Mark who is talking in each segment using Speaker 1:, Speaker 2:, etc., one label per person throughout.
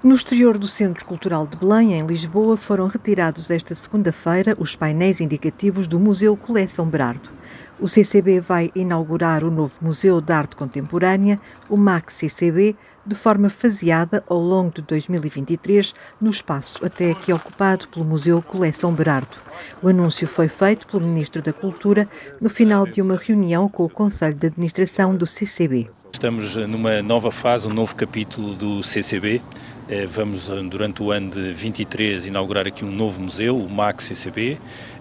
Speaker 1: No exterior do Centro Cultural de Belém, em Lisboa, foram retirados esta segunda-feira os painéis indicativos do Museu Coleção Berardo. O CCB vai inaugurar o novo Museu de Arte Contemporânea, o MAC CCB, de forma faseada ao longo de 2023, no espaço até aqui ocupado pelo Museu Coleção Berardo. O anúncio foi feito pelo Ministro da Cultura no final de uma reunião com o Conselho de Administração do CCB.
Speaker 2: Estamos numa nova fase, um novo capítulo do CCB. Eh, vamos, eh, durante o ano de 23, inaugurar aqui um novo museu, o MAC CCB,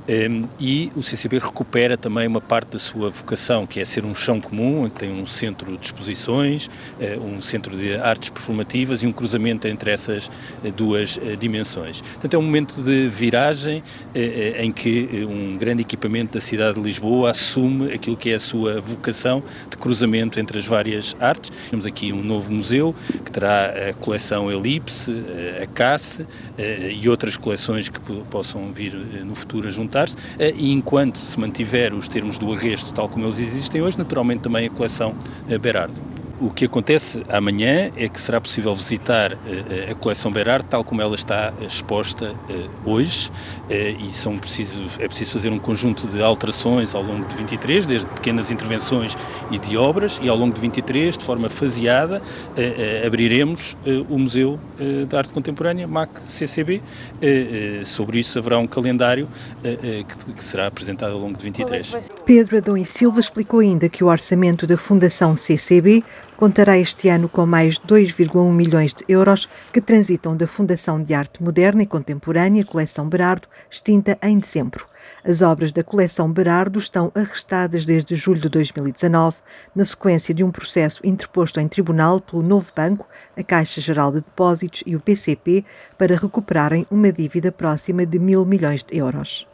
Speaker 2: ehm, e o CCB recupera também uma parte da sua vocação, que é ser um chão comum, tem um centro de exposições, eh, um centro de artes performativas e um cruzamento entre essas duas dimensões. Portanto, é um momento de viragem em que um grande equipamento da cidade de Lisboa assume aquilo que é a sua vocação de cruzamento entre as várias artes. Temos aqui um novo museu que terá a coleção Elite, a CASSE eh, e outras coleções que possam vir eh, no futuro a juntar-se, eh, e enquanto se mantiver os termos do arresto tal como eles existem hoje, naturalmente também a coleção Berardo. O que acontece amanhã é que será possível visitar uh, a coleção Berard tal como ela está exposta uh, hoje e são preciso, é preciso fazer um conjunto de alterações ao longo de 23, desde pequenas intervenções e de obras e ao longo de 23, de forma faseada, abriremos o Museu de Arte Contemporânea, MAC CCB. sobre isso haverá um calendário que, será apresentado ao longo de 23. É
Speaker 1: Pedro Adão e Silva explicou ainda que o orçamento da Fundação CCB contará este ano com mais 2,1 milhões de euros que transitam da Fundação de Arte Moderna e Contemporânea Coleção Berardo, extinta em dezembro. As obras da coleção Berardo estão arrestadas desde julho de 2019, na sequência de um processo interposto em tribunal pelo Novo Banco, a Caixa Geral de Depósitos e o PCP para recuperarem uma dívida próxima de mil milhões de euros.